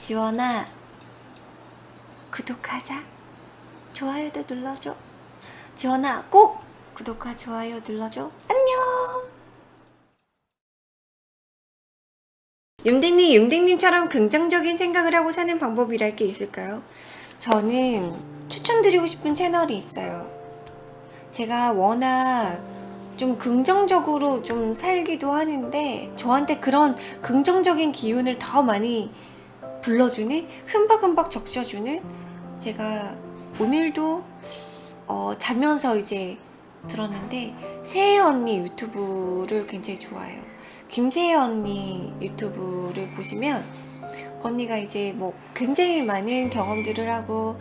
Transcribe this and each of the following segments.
지원아 구독하자. 좋아요도 눌러줘. 지원아 꼭 구독과 좋아요 눌러줘. 안녕! 윤댕님 윤댕님처럼 긍정적인 생각을 하고 사는 방법이랄 게 있을까요? 저는 추천드리고 싶은 채널이 있어요. 제가 워낙 좀 긍정적으로 좀 살기도 하는데 저한테 그런 긍정적인 기운을 더 많이 불러주는 흠박흠박 적셔주는 제가 오늘도 어, 자면서 이제 들었는데 세혜 언니 유튜브를 굉장히 좋아해요. 김세혜 언니 유튜브를 보시면 언니가 이제 뭐 굉장히 많은 경험들을 하고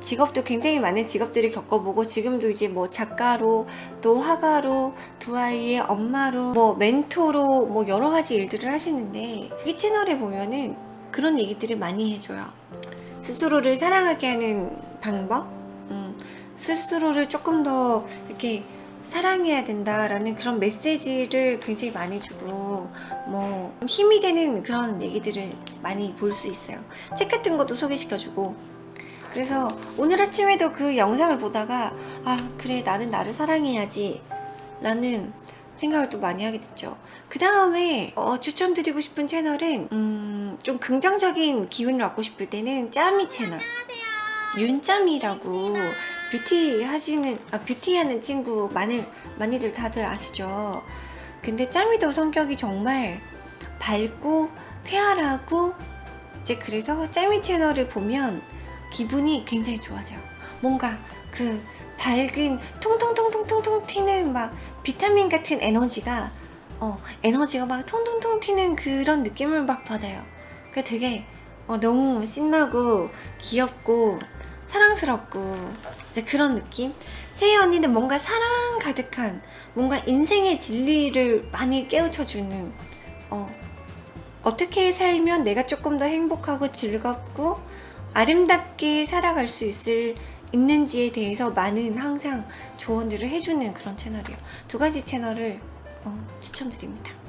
직업도 굉장히 많은 직업들을 겪어보고 지금도 이제 뭐 작가로 또 화가로 두 아이의 엄마로 뭐 멘토로 뭐 여러 가지 일들을 하시는데 이 채널에 보면은 그런 얘기들을 많이 해줘요. 스스로를 사랑하게 하는 방법? 음, 스스로를 조금 더 이렇게 사랑해야 된다라는 그런 메시지를 굉장히 많이 주고 뭐 힘이 되는 그런 얘기들을 많이 볼 수 있어요. 책 같은 것도 소개시켜주고. 그래서 오늘 아침에도 그 영상을 보다가 아 그래 나는 나를 사랑해야지 라는 생각을 또 많이 하게 됐죠. 그 다음에 어, 추천드리고 싶은 채널은 음, 좀 긍정적인 기운을 얻고 싶을 때는 짜미 채널. 윤짜미라고 뷰티 하시는 아, 뷰티 하는 친구 많이, 많이들 다들 아시죠? 근데 짜미도 성격이 정말 밝고 쾌활하고 이제 그래서 짜미 채널을 보면 기분이 굉장히 좋아져요. 뭔가 그 밝은 통통통통통통 튀는 막 비타민 같은 에너지가 어 에너지가 막 통통통 튀는 그런 느낌을 막 받아요. 그 되게 어, 너무 신나고 귀엽고 사랑스럽고 이제 그런 느낌? 세희 언니는 뭔가 사랑 가득한 뭔가 인생의 진리를 많이 깨우쳐주는 어, 어떻게 살면 내가 조금 더 행복하고 즐겁고 아름답게 살아갈 수 있을 있는지에 대해서 많은 항상 조언들을 해주는 그런 채널이에요. 두 가지 채널을 어, 추천드립니다